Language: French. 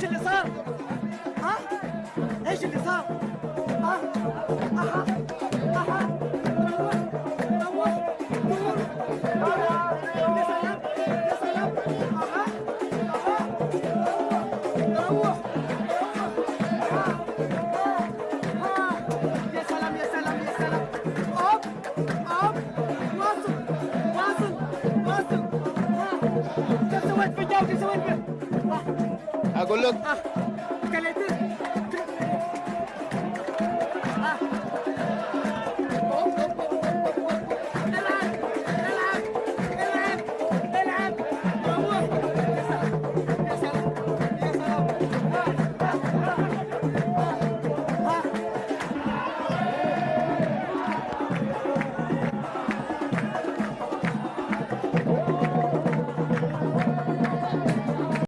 je les sens. Hein Et je les sens. Ah Ah Ah Ah Let's go, let's go, let's go. Ah, A Colón.